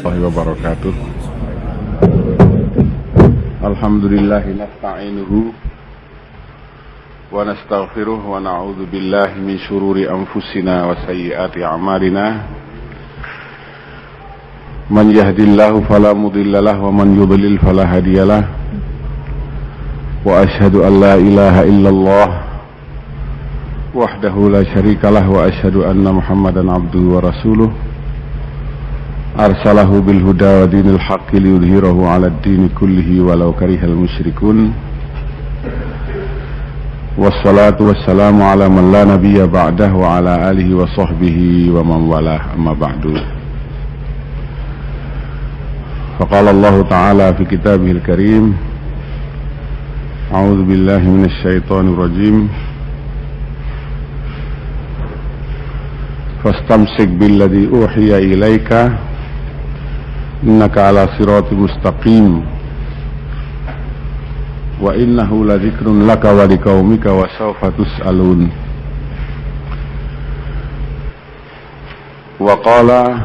warahmatullahi wabarakatuh. Alhamdulillah min syururi anfusina wa sayyiati a'malina. Man yahdillahu fala mudhillalah wa man yudlil fala hadiyalah Wa ashadu an la ilaha illallah Wahdahu la أرسله بالهدى ودين الحق ليظهره على الدين كله ولو كره المشركون. والصلاة والسلام على من لا نبي بعده وعلى آله وصحبه ومن والاه. أما بعد. فقال الله تعالى في كتابه الكريم أعوذ بالله من الشيطان الرجيم. فاستمسك بالذي أوحي إليك إنك على صراط مستقيم. وإنه لذكر لك ولقومك وسوف تسألون. وقال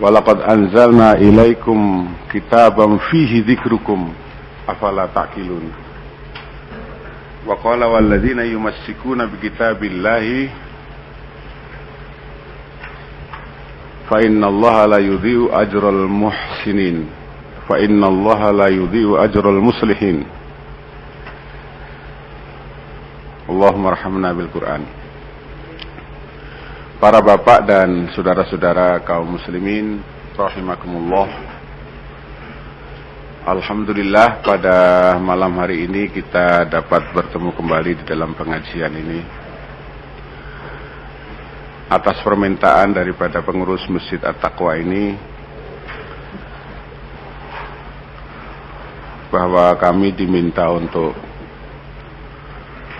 ولقد أنزلنا إليكم كتابا فيه ذكركم أفلا تعقلون. وقال والذين يمسكون بكتاب الله فإن الله لا يضيء أجر المحسنين فإن الله لا يضيء أجر المصلحين اللهم ارحمنا بالقرآن Para bapak dan saudara-saudara kaum muslimin rahimakumullah Alhamdulillah pada malam hari ini kita dapat bertemu kembali di dalam pengajian ini atas permintaan daripada pengurus Masjid At-Taqwa ini bahwa kami diminta untuk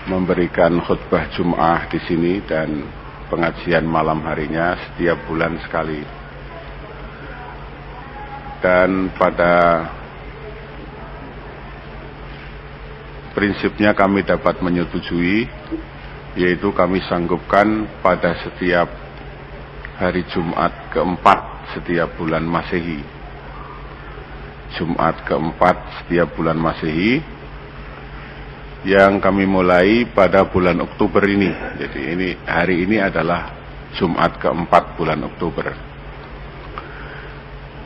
memberikan khutbah Jum'ah di sini dan pengajian malam harinya setiap bulan sekali. Dan pada prinsipnya kami dapat menyetujui yaitu kami sanggupkan pada setiap hari Jumat keempat setiap bulan Masehi. Jumat keempat setiap bulan Masehi yang kami mulai pada bulan Oktober ini. Jadi ini hari ini adalah Jumat keempat bulan Oktober.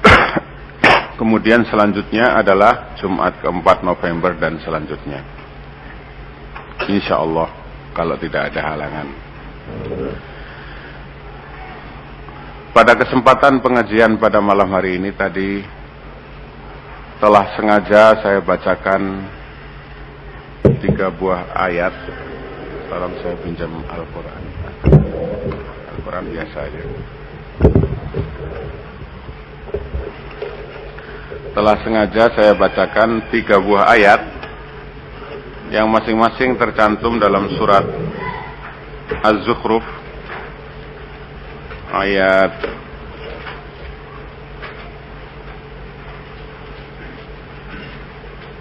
Kemudian selanjutnya adalah Jumat keempat November dan selanjutnya. Insya Allah kalau tidak ada halangan. Pada kesempatan pengajian pada malam hari ini tadi telah sengaja saya bacakan tiga buah ayat. Tolong saya pinjam Al-Quran. Al-Quran biasa aja. Telah sengaja saya bacakan tiga buah ayat yang masing-masing tercantum dalam surat Az-Zukhruf ayat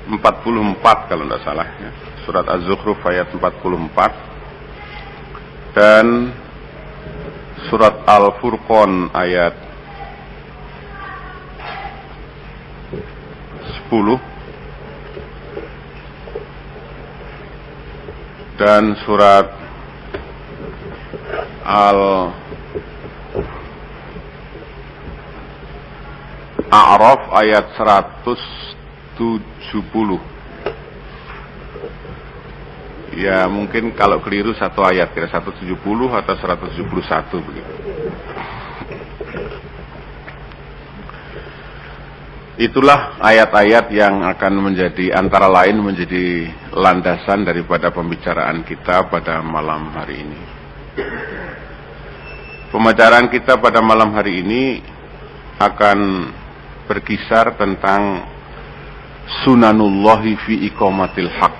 empat puluh empat kalau tidak salah ya. surat Az-Zukhruf ayat 44 dan surat Al-Furqan ayat 10 dan surat Al A'raf ayat 170 Ya mungkin kalau keliru satu ayat kira 170 atau 171 begitu Itulah ayat-ayat yang akan menjadi antara lain menjadi landasan daripada pembicaraan kita pada malam hari ini. Pembicaraan kita pada malam hari ini akan berkisar tentang sunanullahi fi iqamatil haq.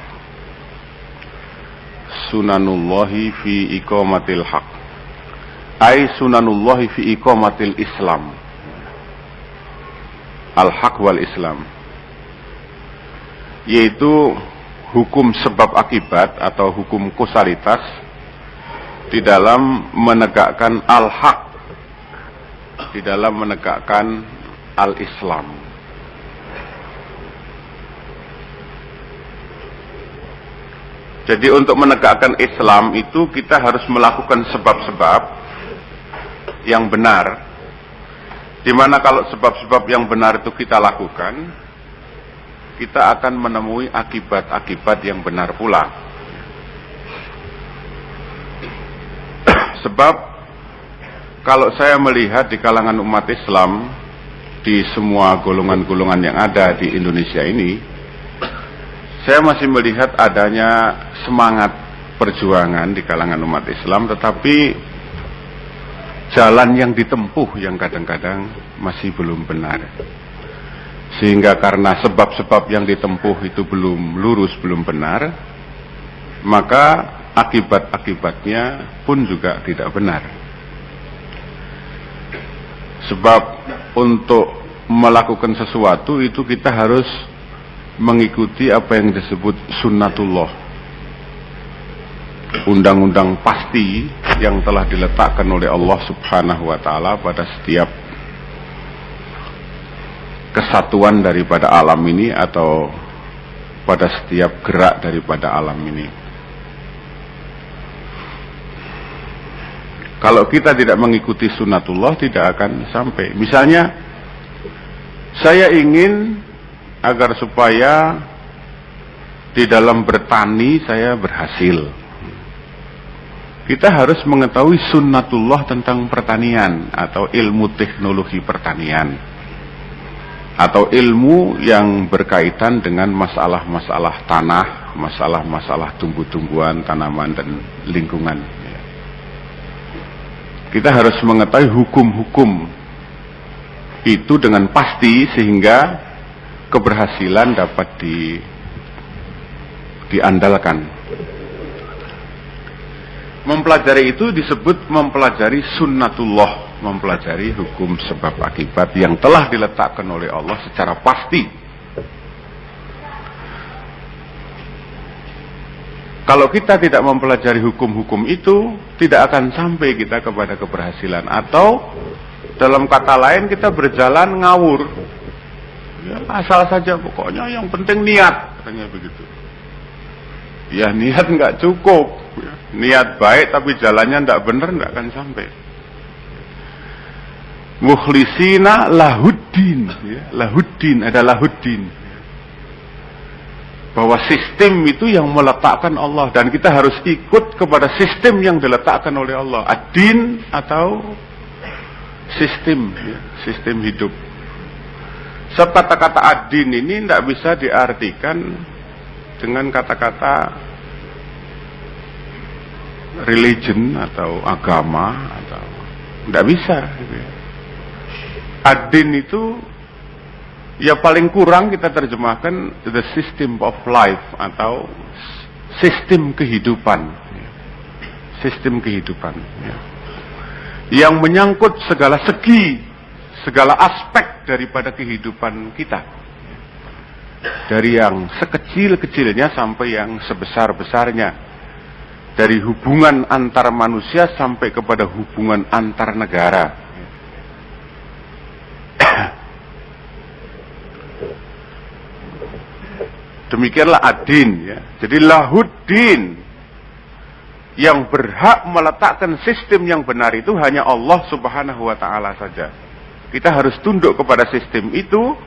Sunanullahi fi iqamatil haq. Ai sunanullahi fi iqamatil Islam al-haq wal Islam yaitu hukum sebab akibat atau hukum kusalitas di dalam menegakkan al-haq di dalam menegakkan al-Islam. Jadi untuk menegakkan Islam itu kita harus melakukan sebab-sebab yang benar. Di mana kalau sebab-sebab yang benar itu kita lakukan, kita akan menemui akibat-akibat yang benar pula. Sebab kalau saya melihat di kalangan umat Islam di semua golongan-golongan yang ada di Indonesia ini, saya masih melihat adanya semangat perjuangan di kalangan umat Islam, tetapi jalan yang ditempuh yang kadang-kadang masih belum benar. Sehingga karena sebab-sebab yang ditempuh itu belum lurus, belum benar, maka akibat-akibatnya pun juga tidak benar. Sebab untuk melakukan sesuatu itu kita harus mengikuti apa yang disebut sunnatullah undang-undang pasti yang telah diletakkan oleh Allah Subhanahu wa taala pada setiap kesatuan daripada alam ini atau pada setiap gerak daripada alam ini. Kalau kita tidak mengikuti sunnatullah tidak akan sampai. Misalnya saya ingin agar supaya di dalam bertani saya berhasil. Kita harus mengetahui sunnatullah tentang pertanian atau ilmu teknologi pertanian. Atau ilmu yang berkaitan dengan masalah-masalah tanah, masalah-masalah tumbuh-tumbuhan, tanaman, dan lingkungan. Kita harus mengetahui hukum-hukum itu dengan pasti sehingga keberhasilan dapat di diandalkan. Mempelajari itu disebut mempelajari sunnatullah, mempelajari hukum sebab akibat yang telah diletakkan oleh Allah secara pasti. Kalau kita tidak mempelajari hukum-hukum itu, tidak akan sampai kita kepada keberhasilan. Atau dalam kata lain kita berjalan ngawur, Ya, asal saja pokoknya yang penting niat katanya begitu. Ya niat nggak cukup. Niat baik tapi jalannya nggak benar nggak akan sampai. Mukhlisina lahuddin, ya, lahuddin ada lahuddin. Bahwa sistem itu yang meletakkan Allah dan kita harus ikut kepada sistem yang diletakkan oleh Allah. Adin atau sistem, ya, sistem hidup. Sebab kata-kata adin ini tidak bisa diartikan dengan kata-kata religion atau agama atau tidak bisa. Gitu ya. Adin itu ya paling kurang kita terjemahkan the system of life atau sistem kehidupan. Sistem kehidupan. Ya. Yang menyangkut segala segi segala aspek daripada kehidupan kita. Dari yang sekecil-kecilnya sampai yang sebesar-besarnya. Dari hubungan antar manusia sampai kepada hubungan antar negara. Demikianlah adin ya. Jadi lahuddin yang berhak meletakkan sistem yang benar itu hanya Allah Subhanahu wa taala saja. Kita harus tunduk kepada sistem itu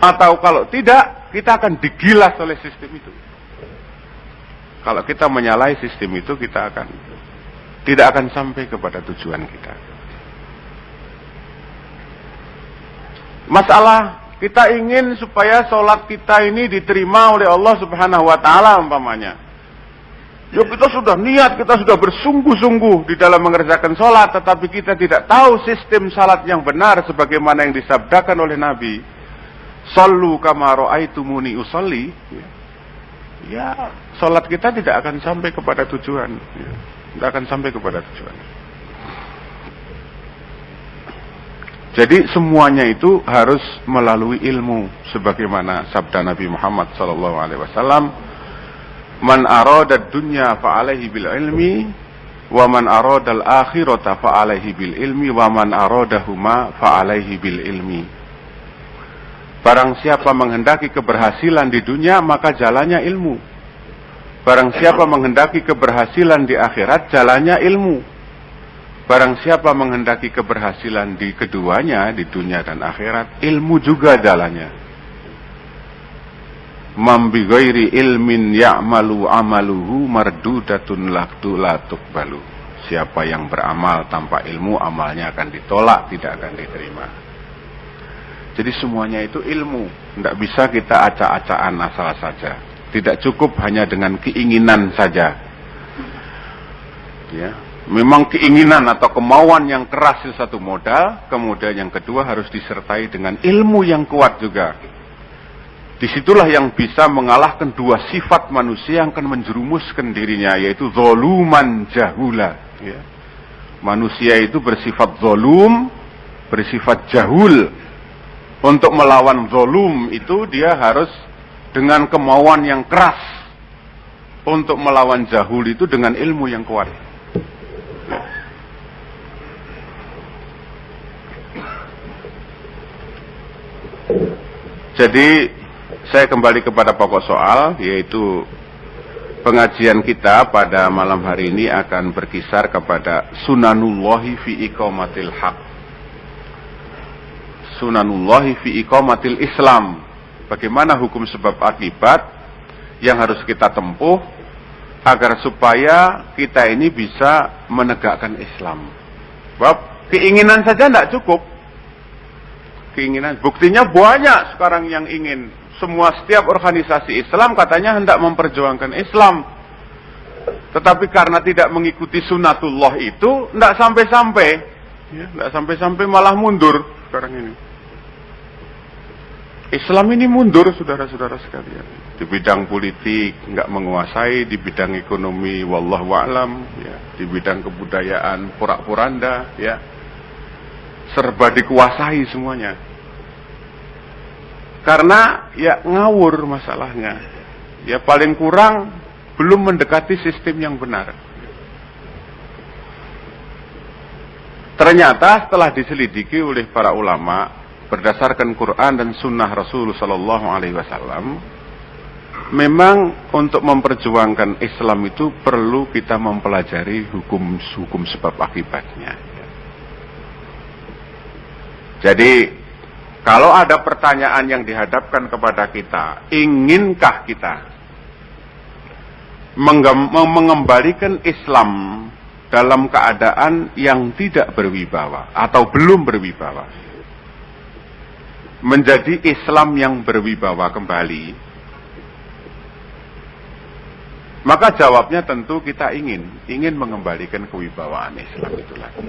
atau kalau tidak kita akan digilas oleh sistem itu. Kalau kita menyalahi sistem itu kita akan tidak akan sampai kepada tujuan kita. Masalah kita ingin supaya sholat kita ini diterima oleh Allah Subhanahu wa taala umpamanya. Ya kita sudah niat, kita sudah bersungguh-sungguh di dalam mengerjakan sholat, tetapi kita tidak tahu sistem sholat yang benar sebagaimana yang disabdakan oleh Nabi. Sallu kamaro aitumuni usalli. Ya, ya sholat kita tidak akan sampai kepada tujuan. Ya, tidak akan sampai kepada tujuan. Jadi semuanya itu harus melalui ilmu, sebagaimana sabda Nabi Muhammad SAW Man arada dunya fa'alaihi bil ilmi Wa man aradal akhirata fa alaihi bil ilmi wa man aradahuma fa alaihi bil ilmi. Barang siapa menghendaki keberhasilan di dunia maka jalannya ilmu. Barang siapa menghendaki keberhasilan di akhirat jalannya ilmu. Barang siapa menghendaki keberhasilan di keduanya, di dunia dan akhirat, ilmu juga jalannya. Mambi ghairi ilmin ya'malu amaluhu mardudatun laktu latuk balu. Siapa yang beramal tanpa ilmu, amalnya akan ditolak, tidak akan diterima. Jadi semuanya itu ilmu. Tidak bisa kita acak-acakan asal saja. Tidak cukup hanya dengan keinginan saja. Ya, memang keinginan atau kemauan yang keras itu satu modal, kemudian yang kedua harus disertai dengan ilmu yang kuat juga. Di situlah yang bisa mengalahkan dua sifat manusia yang akan menjerumuskan dirinya, yaitu zoluman jahula. Ya. Manusia itu bersifat zolum, bersifat jahul. Untuk melawan zolum itu dia harus dengan kemauan yang keras. Untuk melawan jahul itu dengan ilmu yang kuat. Jadi saya kembali kepada pokok soal yaitu pengajian kita pada malam hari ini akan berkisar kepada sunanullahi fi iqamatil haq. Sunanullahi fi iqamatil Islam. Bagaimana hukum sebab akibat yang harus kita tempuh agar supaya kita ini bisa menegakkan Islam. Sebab keinginan saja tidak cukup keinginan. Buktinya banyak sekarang yang ingin. Semua setiap organisasi Islam katanya hendak memperjuangkan Islam. Tetapi karena tidak mengikuti sunatullah itu, tidak sampai-sampai. Ya, tidak sampai-sampai malah mundur sekarang ini. Islam ini mundur, saudara-saudara sekalian. Di bidang politik, nggak menguasai. Di bidang ekonomi, wallahu alam. Ya. Di bidang kebudayaan, pura-puranda. Ya serba dikuasai semuanya. Karena ya ngawur masalahnya. Ya paling kurang belum mendekati sistem yang benar. Ternyata setelah diselidiki oleh para ulama berdasarkan Quran dan Sunnah Rasulullah Sallallahu Alaihi Wasallam, memang untuk memperjuangkan Islam itu perlu kita mempelajari hukum-hukum sebab akibatnya. Jadi kalau ada pertanyaan yang dihadapkan kepada kita, inginkah kita mengembalikan Islam dalam keadaan yang tidak berwibawa atau belum berwibawa? Menjadi Islam yang berwibawa kembali. Maka jawabnya tentu kita ingin, ingin mengembalikan kewibawaan Islam itu lagi.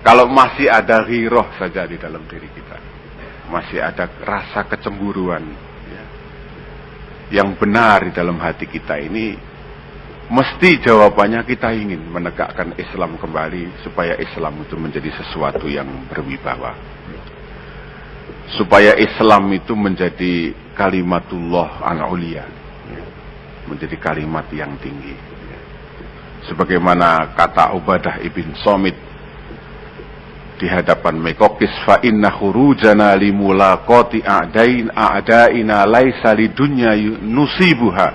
Kalau masih ada riroh saja di dalam diri kita. Masih ada rasa kecemburuan. Ya, yang benar di dalam hati kita ini. Mesti jawabannya kita ingin menegakkan Islam kembali. Supaya Islam itu menjadi sesuatu yang berwibawa. Supaya Islam itu menjadi kalimatullah an-ulia. Ya, menjadi kalimat yang tinggi. Ya. Sebagaimana kata Ubadah ibn Somit di hadapan Mekokis fa inna khurujana limulaqati a'dain a'daina laisa lidunya nusibuha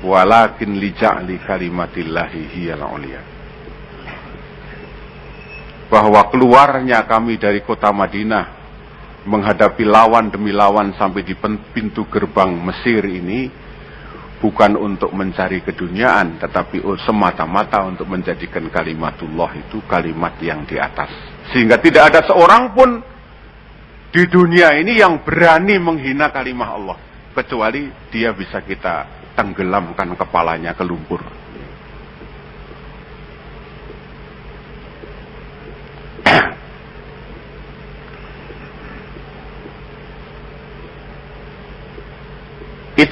walakin li ja'li kalimatillahi hiyal ulia bahwa keluarnya kami dari kota Madinah menghadapi lawan demi lawan sampai di pintu gerbang Mesir ini bukan untuk mencari keduniaan tetapi semata-mata untuk menjadikan kalimatullah itu kalimat yang di atas sehingga tidak ada seorang pun di dunia ini yang berani menghina kalimah Allah. Kecuali dia bisa kita tenggelamkan kepalanya ke lumpur.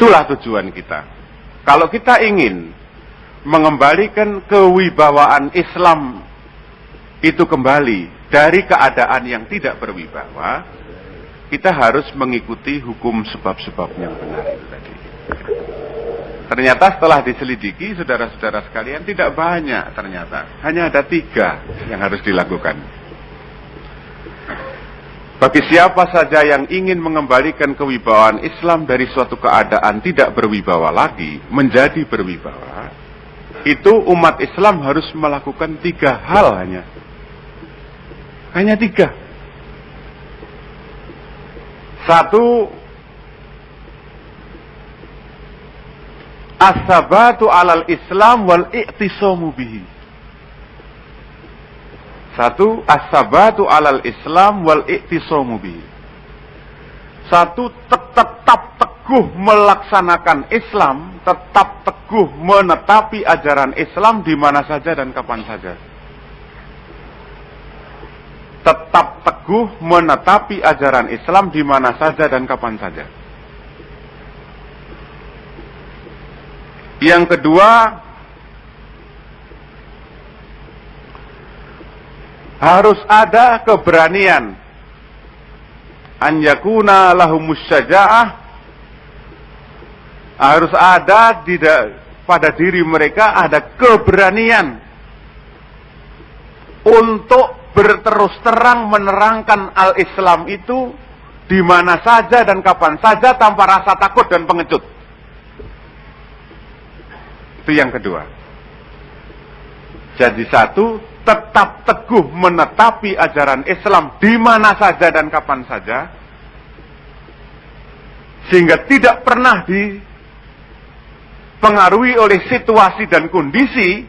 Itulah tujuan kita. Kalau kita ingin mengembalikan kewibawaan Islam itu kembali dari keadaan yang tidak berwibawa, kita harus mengikuti hukum sebab-sebab yang benar itu tadi. Ternyata setelah diselidiki, saudara-saudara sekalian tidak banyak ternyata. Hanya ada tiga yang harus dilakukan. Bagi siapa saja yang ingin mengembalikan kewibawaan Islam dari suatu keadaan tidak berwibawa lagi, menjadi berwibawa, itu umat Islam harus melakukan tiga hal hanya. Hanya tiga. Satu, as-sabatu alal Islam wal i'tisamu bihi. Satu, as-sabatu alal Islam wal i'tisamu bihi. Satu, tetap teguh melaksanakan Islam, tetap teguh menetapi ajaran Islam di mana saja dan kapan saja. Tetap teguh menetapi ajaran Islam di mana saja dan kapan saja. Yang kedua, harus ada keberanian an yakuna lahumus syaja'ah harus ada di pada diri mereka ada keberanian untuk berterus terang menerangkan al-Islam itu di mana saja dan kapan saja tanpa rasa takut dan pengecut. Itu yang kedua. Jadi satu, tetap teguh menetapi ajaran Islam di mana saja dan kapan saja. Sehingga tidak pernah dipengaruhi oleh situasi dan kondisi,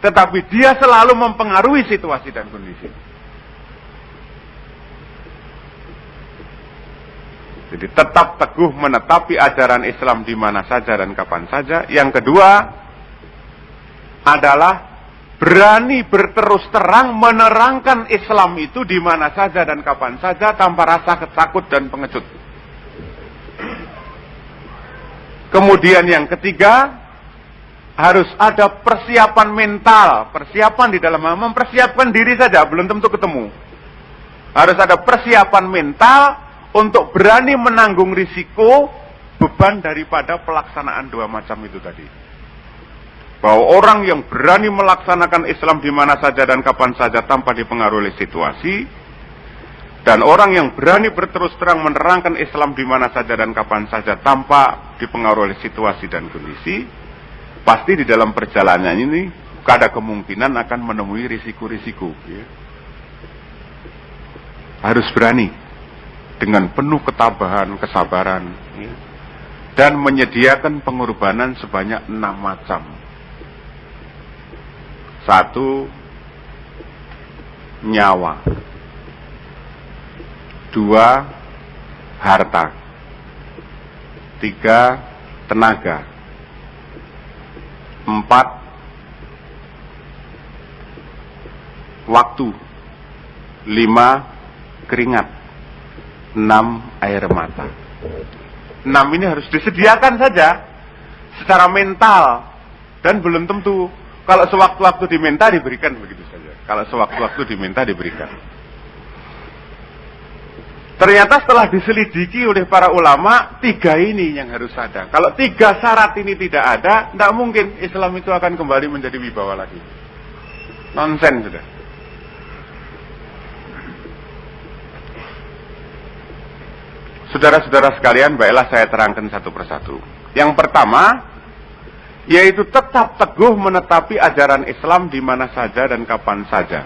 tetapi dia selalu mempengaruhi situasi dan kondisi. Jadi tetap teguh menetapi ajaran Islam di mana saja dan kapan saja. Yang kedua, adalah berani berterus terang menerangkan Islam itu di mana saja dan kapan saja tanpa rasa ketakut dan pengecut. Kemudian yang ketiga, harus ada persiapan mental, persiapan di dalam mempersiapkan diri saja belum tentu ketemu. Harus ada persiapan mental untuk berani menanggung risiko beban daripada pelaksanaan dua macam itu tadi bahwa orang yang berani melaksanakan Islam di mana saja dan kapan saja tanpa dipengaruhi situasi dan orang yang berani berterus terang menerangkan Islam di mana saja dan kapan saja tanpa dipengaruhi situasi dan kondisi pasti di dalam perjalanan ini ada kemungkinan akan menemui risiko-risiko ya. harus berani dengan penuh ketabahan, kesabaran ya. dan menyediakan pengorbanan sebanyak enam macam satu, nyawa. Dua, harta. Tiga, tenaga. Empat, waktu. Lima, keringat. Enam, air mata. Enam ini harus disediakan saja secara mental dan belum tentu kalau sewaktu-waktu diminta diberikan begitu saja. Kalau sewaktu-waktu diminta diberikan. Ternyata setelah diselidiki oleh para ulama, tiga ini yang harus ada. Kalau tiga syarat ini tidak ada, tidak mungkin Islam itu akan kembali menjadi wibawa lagi. Nonsen sudah. Saudara-saudara sekalian, baiklah saya terangkan satu persatu. Yang pertama, yaitu tetap teguh menetapi ajaran Islam di mana saja dan kapan saja.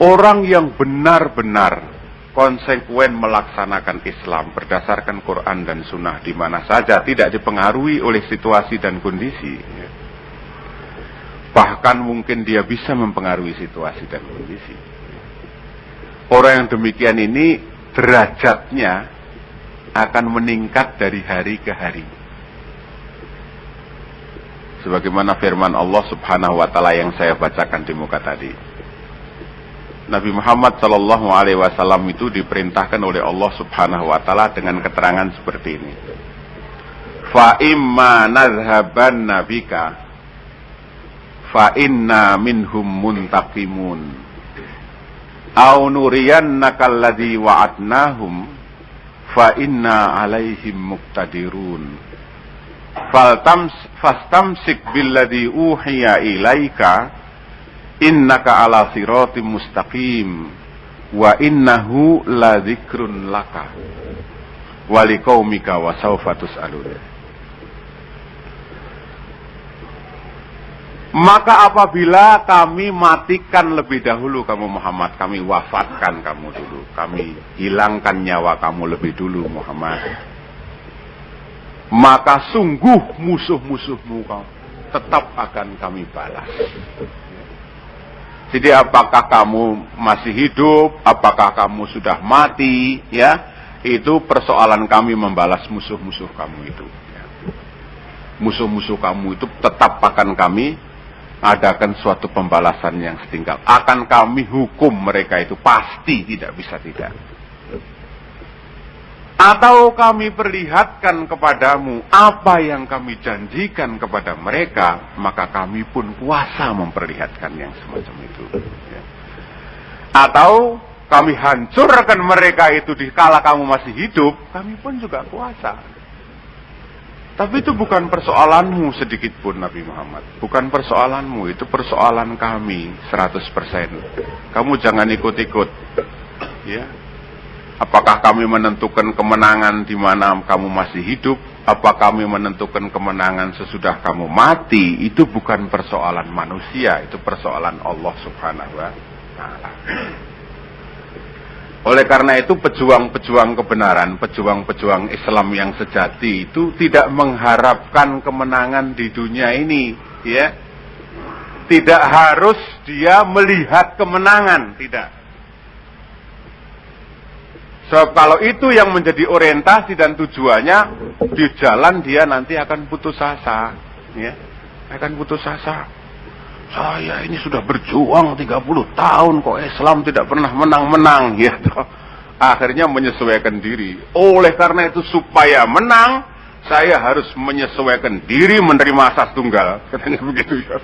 Orang yang benar-benar konsekuen melaksanakan Islam berdasarkan Quran dan Sunnah di mana saja tidak dipengaruhi oleh situasi dan kondisi. Bahkan mungkin dia bisa mempengaruhi situasi dan kondisi. Orang yang demikian ini derajatnya akan meningkat dari hari ke hari sebagaimana firman Allah Subhanahu wa taala yang saya bacakan di muka tadi. Nabi Muhammad Shallallahu alaihi wasallam itu diperintahkan oleh Allah Subhanahu wa taala dengan keterangan seperti ini. Fa imma nadhhaban nabika fa inna minhum muntaqimun au nuriyannaka alladhi wa'adnahum fa inna alaihim muqtadirun faltams fastamsik billadhi uhiya ilaika innaka ala siratim mustaqim wa innahu la dzikrun laka wa liqaumika wa sawfa tus'alun Maka apabila kami matikan lebih dahulu kamu Muhammad, kami wafatkan kamu dulu, kami hilangkan nyawa kamu lebih dulu Muhammad. Maka sungguh musuh-musuhmu tetap akan kami balas. Jadi apakah kamu masih hidup, apakah kamu sudah mati, ya, itu persoalan kami membalas musuh-musuh kamu itu. Musuh-musuh kamu itu tetap akan kami adakan suatu pembalasan yang setingkat. Akan kami hukum mereka itu pasti tidak bisa tidak. Atau kami perlihatkan kepadamu apa yang kami janjikan kepada mereka, maka kami pun kuasa memperlihatkan yang semacam itu. Ya. Atau kami hancurkan mereka itu di kala kamu masih hidup, kami pun juga kuasa. Tapi itu bukan persoalanmu sedikit pun Nabi Muhammad. Bukan persoalanmu, itu persoalan kami 100%. Kamu jangan ikut-ikut. Ya. Apakah kami menentukan kemenangan di mana kamu masih hidup? Apa kami menentukan kemenangan sesudah kamu mati? Itu bukan persoalan manusia, itu persoalan Allah Subhanahu wa taala. Oleh karena itu pejuang-pejuang kebenaran, pejuang-pejuang Islam yang sejati itu tidak mengharapkan kemenangan di dunia ini, ya. Tidak harus dia melihat kemenangan, tidak. Sebab kalau itu yang menjadi orientasi dan tujuannya, di jalan dia nanti akan putus asa, ya. Akan putus asa. Saya ini sudah berjuang 30 tahun kok Islam tidak pernah menang-menang gitu. Akhirnya menyesuaikan diri. Oleh karena itu supaya menang, saya harus menyesuaikan diri menerima asas tunggal. Katanya begitu ya.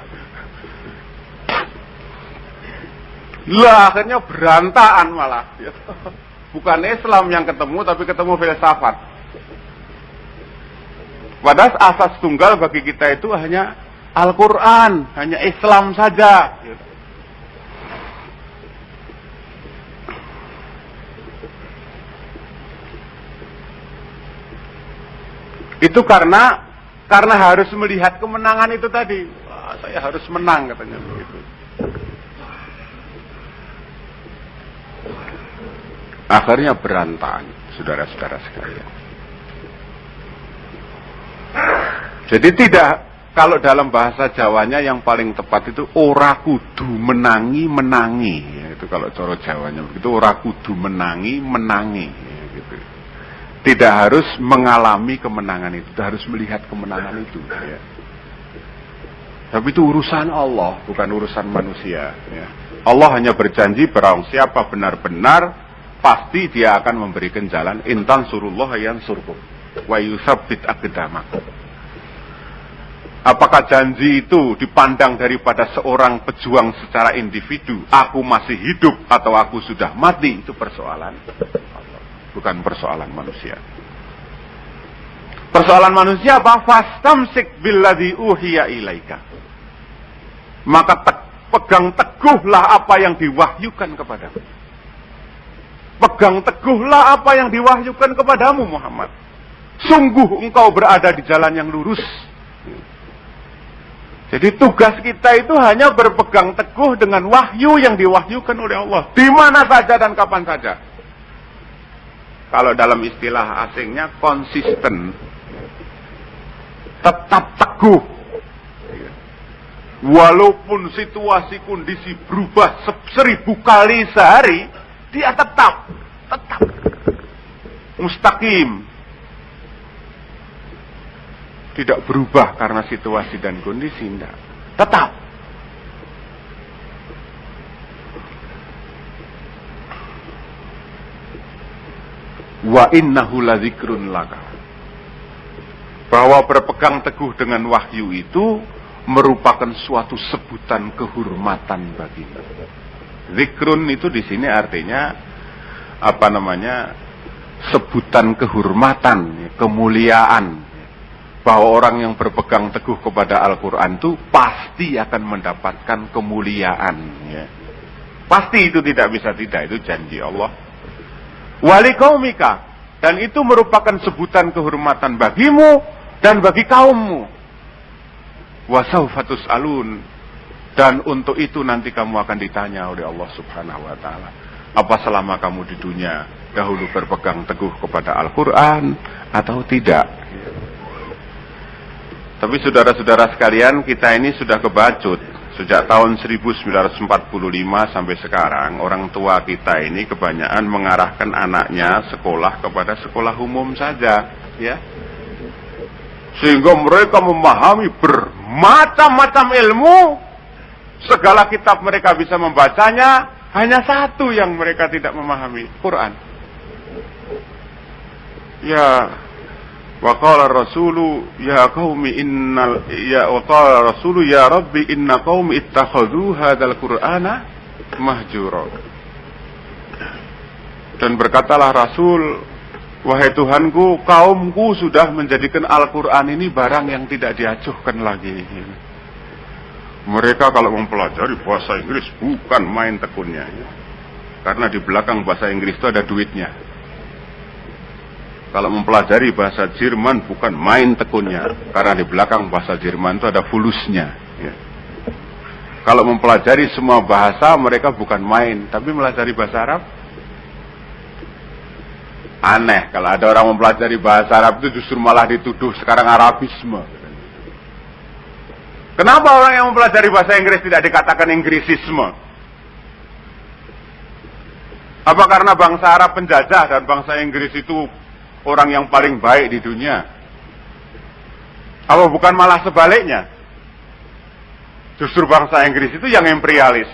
Lah akhirnya berantakan malah. Gitu. Bukan Islam yang ketemu tapi ketemu filsafat. Padahal asas tunggal bagi kita itu hanya Al-Quran, hanya Islam saja. Itu karena karena harus melihat kemenangan itu tadi. Wah, saya harus menang katanya begitu. Akhirnya berantakan, saudara-saudara sekalian. Jadi tidak kalau dalam bahasa Jawanya yang paling tepat itu ora kudu menangi menangi ya, itu kalau coro Jawanya begitu ora kudu menangi menangi ya, gitu. tidak harus mengalami kemenangan itu harus melihat kemenangan itu ya. tapi itu urusan Allah bukan urusan manusia ya. Allah hanya berjanji barang siapa benar-benar pasti dia akan memberikan jalan intan surullah yang surkum wa yusabbit aqdamakum Apakah janji itu dipandang daripada seorang pejuang secara individu? Aku masih hidup atau aku sudah mati? Itu persoalan. Bukan persoalan manusia. Persoalan manusia apa? Fastamsik billadhi uhiya ilaika. Maka te pegang teguhlah apa yang diwahyukan kepadamu. Pegang teguhlah apa yang diwahyukan kepadamu Muhammad. Sungguh engkau berada di jalan yang lurus jadi tugas kita itu hanya berpegang teguh dengan wahyu yang diwahyukan oleh Allah. Di mana saja dan kapan saja. Kalau dalam istilah asingnya konsisten. Tetap teguh. Walaupun situasi kondisi berubah seribu kali sehari, dia tetap, tetap mustaqim, tidak berubah karena situasi dan kondisi tidak. Tetap. Wa innahu ladzikrun laka. Bahwa berpegang teguh dengan wahyu itu merupakan suatu sebutan kehormatan bagimu. Zikrun itu di sini artinya apa namanya? sebutan kehormatan, kemuliaan, bahwa orang yang berpegang teguh kepada Al-Quran itu pasti akan mendapatkan kemuliaan. Ya. Pasti itu tidak bisa tidak, itu janji Allah. Wali kaumika. Dan itu merupakan sebutan kehormatan bagimu dan bagi kaummu. Wasaufatus alun. Dan untuk itu nanti kamu akan ditanya oleh Allah subhanahu wa ta'ala. Apa selama kamu di dunia dahulu berpegang teguh kepada Al-Quran atau tidak? Tapi saudara-saudara sekalian, kita ini sudah kebacut. Sejak tahun 1945 sampai sekarang, orang tua kita ini kebanyakan mengarahkan anaknya sekolah kepada sekolah umum saja, ya. Sehingga mereka memahami bermacam-macam ilmu, segala kitab mereka bisa membacanya, hanya satu yang mereka tidak memahami, Quran. Ya, Wa rasulu ya qaumi innal ya wa rasulu ya rabbi inna qaumi ittakhadhu hadzal qur'ana mahjura. Dan berkatalah Rasul, wahai Tuhanku, kaumku sudah menjadikan Al-Qur'an ini barang yang tidak diacuhkan lagi. Mereka kalau mempelajari bahasa Inggris bukan main tekunnya. Karena di belakang bahasa Inggris itu ada duitnya. Kalau mempelajari bahasa Jerman bukan main tekunnya, karena di belakang bahasa Jerman itu ada fulusnya. Ya. Kalau mempelajari semua bahasa mereka bukan main, tapi mempelajari bahasa Arab. Aneh kalau ada orang mempelajari bahasa Arab itu justru malah dituduh sekarang Arabisme. Kenapa orang yang mempelajari bahasa Inggris tidak dikatakan Inggrisisme? Apa karena bangsa Arab penjajah dan bangsa Inggris itu orang yang paling baik di dunia? Apa bukan malah sebaliknya? Justru bangsa Inggris itu yang imperialis.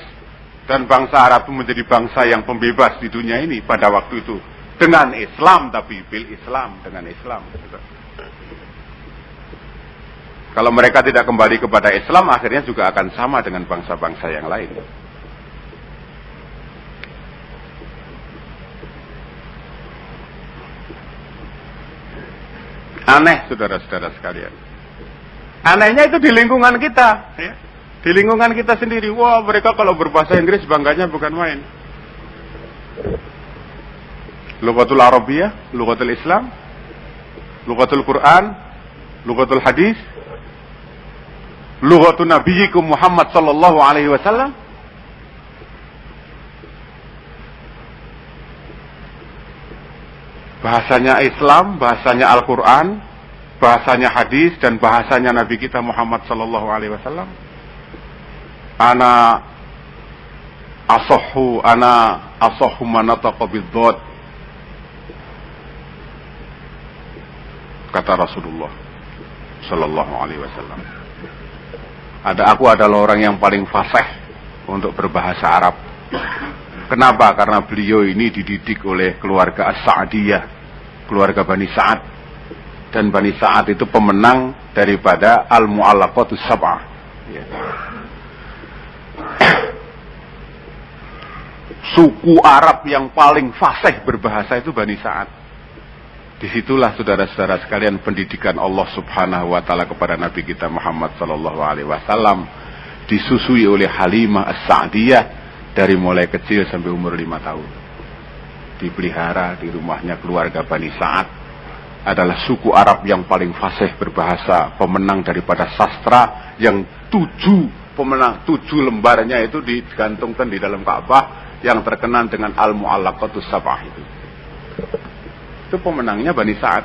Dan bangsa Arab itu menjadi bangsa yang pembebas di dunia ini pada waktu itu. Dengan Islam, tapi bil Islam, dengan Islam. Kalau mereka tidak kembali kepada Islam, akhirnya juga akan sama dengan bangsa-bangsa yang lain. Aneh saudara-saudara sekalian. Anehnya itu di lingkungan kita. Ya. Di lingkungan kita sendiri. Wah mereka kalau berbahasa Inggris bangganya bukan main. Lugatul Arabiyah, Lugatul Islam, Lugatul Quran, Lugatul Hadis, Lugatul Nabiyikum Muhammad sallallahu alaihi wasallam. bahasanya Islam, bahasanya Al-Quran, bahasanya hadis dan bahasanya Nabi kita Muhammad Sallallahu Alaihi Wasallam. Ana asohu, ana asohu manataqa bidzat. Kata Rasulullah Sallallahu Alaihi Wasallam. Ada aku adalah orang yang paling fasih untuk berbahasa Arab. Kenapa? Karena beliau ini dididik oleh keluarga As-Sa'diyah keluarga Bani Sa'ad dan Bani Sa'ad itu pemenang daripada Al-Mu'allaqatus Sab'ah ya. suku Arab yang paling fasih berbahasa itu Bani Sa'ad di situlah saudara-saudara sekalian pendidikan Allah subhanahu wa ta'ala kepada Nabi kita Muhammad sallallahu alaihi wasallam disusui oleh Halimah As-Sa'diyah dari mulai kecil sampai umur lima tahun dipelihara di rumahnya keluarga Bani Sa'ad adalah suku Arab yang paling fasih berbahasa, pemenang daripada sastra yang tujuh pemenang, tujuh lembarnya itu digantungkan di dalam Ka'bah yang terkenal dengan Al-Mu'allaqatus Sabah itu. Itu pemenangnya Bani Sa'ad.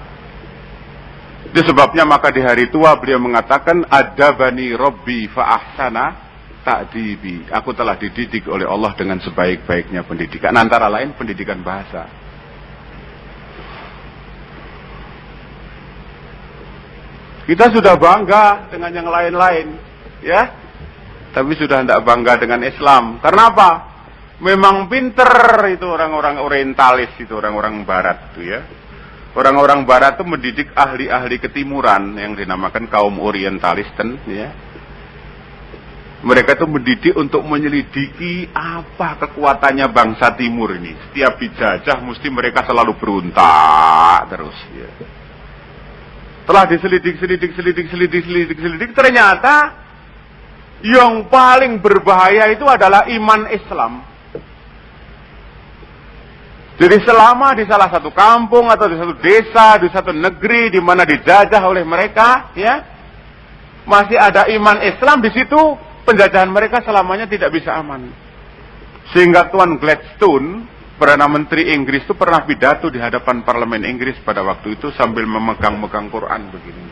Itu sebabnya maka di hari tua beliau mengatakan ada Bani Robbi fa'ahsana takdibi. Aku telah dididik oleh Allah dengan sebaik-baiknya pendidikan. Antara lain pendidikan bahasa. Kita sudah bangga dengan yang lain-lain, ya. Tapi sudah tidak bangga dengan Islam. Karena apa? Memang pinter itu orang-orang orientalis itu orang-orang barat itu ya. Orang-orang barat itu mendidik ahli-ahli ketimuran yang dinamakan kaum orientalis ya mereka itu mendidik untuk menyelidiki apa kekuatannya bangsa timur ini. Setiap dijajah mesti mereka selalu berontak terus. Ya. Setelah diselidik, selidik, selidik, selidik, selidik, selidik, ternyata yang paling berbahaya itu adalah iman Islam. Jadi selama di salah satu kampung atau di satu desa, di satu negeri di mana dijajah oleh mereka, ya, masih ada iman Islam di situ, penjajahan mereka selamanya tidak bisa aman. Sehingga Tuan Gladstone, Perdana Menteri Inggris itu pernah pidato di hadapan parlemen Inggris pada waktu itu sambil memegang-megang Quran begini.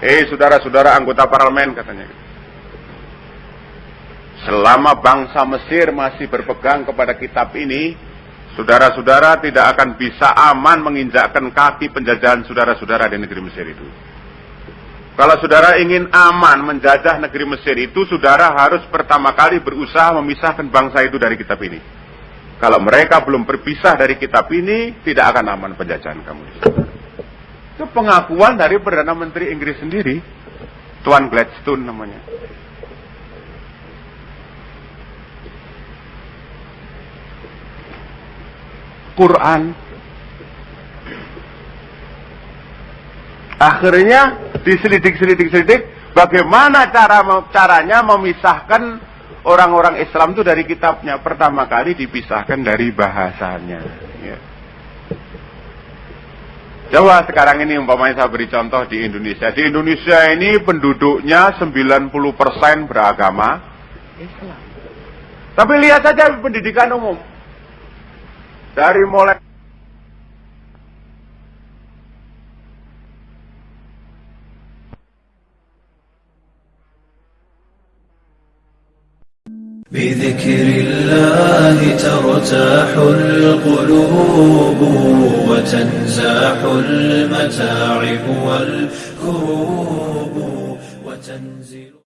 Eh, saudara-saudara anggota parlemen katanya. Selama bangsa Mesir masih berpegang kepada kitab ini, saudara-saudara tidak akan bisa aman menginjakkan kaki penjajahan saudara-saudara di negeri Mesir itu. Kalau saudara ingin aman menjajah negeri Mesir itu, saudara harus pertama kali berusaha memisahkan bangsa itu dari kitab ini. Kalau mereka belum berpisah dari kitab ini, tidak akan aman penjajahan kamu. Itu pengakuan dari Perdana Menteri Inggris sendiri, Tuan Gladstone namanya. Quran. Akhirnya diselidik-selidik-selidik bagaimana cara caranya memisahkan orang-orang Islam itu dari kitabnya. Pertama kali dipisahkan dari bahasanya. Ya. Coba sekarang ini umpamanya saya beri contoh di Indonesia. Di Indonesia ini penduduknya 90% beragama Islam. Tapi lihat saja pendidikan umum dari mulai. بذكر الله ترتاح القلوب وتنزاح المتاعب والكروب.